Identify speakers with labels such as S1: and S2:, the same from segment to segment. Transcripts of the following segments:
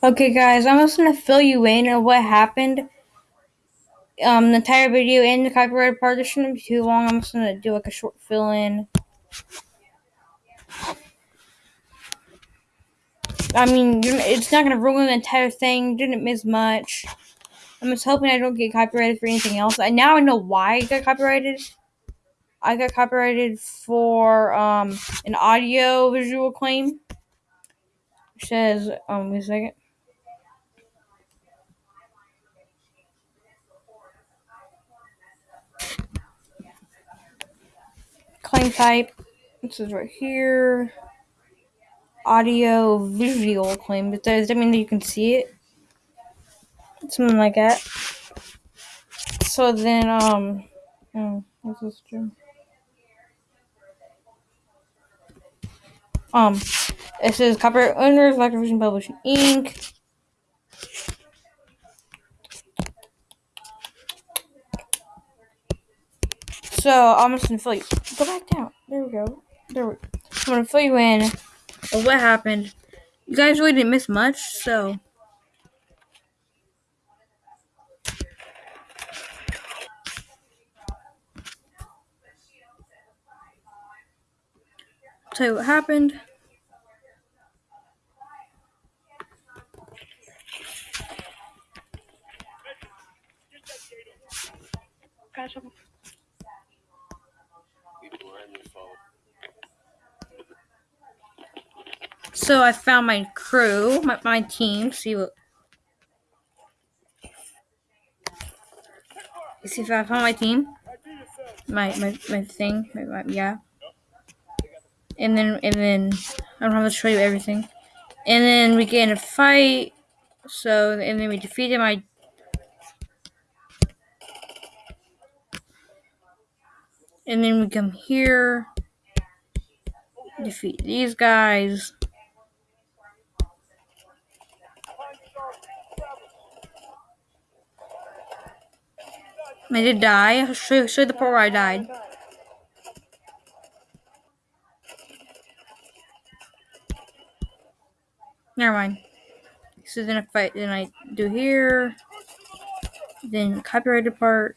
S1: Okay, guys, I'm just gonna fill you in on what happened. Um, the entire video and the copyrighted part. Shouldn't be too long. I'm just gonna do like a short fill in. I mean, it's not gonna ruin the entire thing. Didn't miss much. I'm just hoping I don't get copyrighted for anything else. And now I know why I got copyrighted. I got copyrighted for um an audio visual claim. It says um wait a second. Claim type. This is right here. Audio visual claim. But does that mean that you can see it? Something like that. So then um oh, what's this true? Um it says copyright owners, Vision Publishing Inc. So I'm just gonna fill you. Go back down. There we go. There we. Go. I'm gonna fill you in of what happened. You guys really didn't miss much, so. Tell you what happened. So I found my crew, my, my team. See what? See if I found my team, my my my thing, my, my, yeah. And then and then I don't have to show you everything. And then we get in a fight. So and then we defeated my. And then we come here, defeat these guys. I did die. I'll show, show the part where I died. Never mind. So then if I then I do here, then copyrighted part.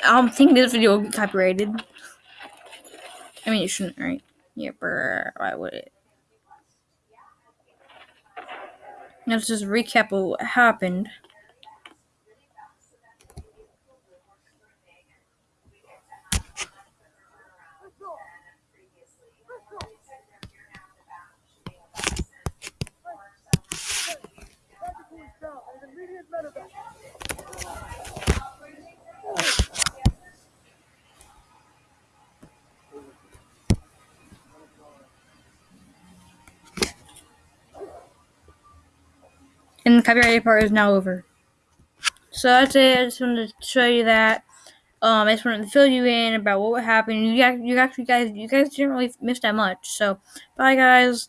S1: friend dies. I don't think this video will be copyrighted. I mean, it shouldn't, right? Yeah, brr, why would it? Let's just recap what happened. And the copyrighted part is now over. So that's it. I just wanted to show you that. Um, I just wanted to fill you in about what would happen. You, you actually guys, you guys didn't really miss that much. So, bye guys.